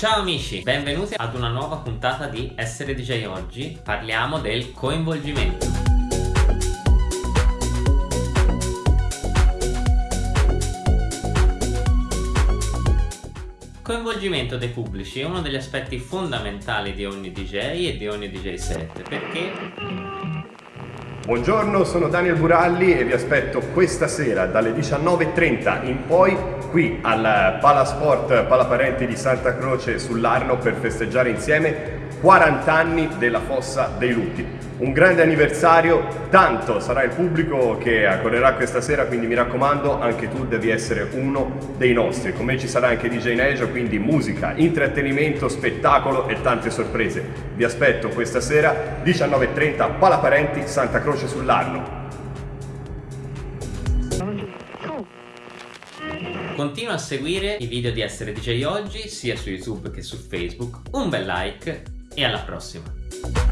Ciao amici, benvenuti ad una nuova puntata di Essere DJ Oggi. Parliamo del coinvolgimento. Coinvolgimento dei pubblici è uno degli aspetti fondamentali di ogni DJ e di ogni DJ set perché Buongiorno, sono Daniel Buralli e vi aspetto questa sera dalle 19.30 in poi qui al Palasport Palaparenti di Santa Croce sull'Arno per festeggiare insieme 40 anni della Fossa dei Lutti. Un grande anniversario, tanto sarà il pubblico che accorrerà questa sera, quindi mi raccomando, anche tu devi essere uno dei nostri. Con me ci sarà anche DJ Nejo, quindi musica, intrattenimento, spettacolo e tante sorprese. Vi aspetto questa sera, 19.30, Palaparenti, Santa Croce sull'Arno. Continua a seguire i video di Essere DJ Oggi sia su YouTube che su Facebook. Un bel like e alla prossima.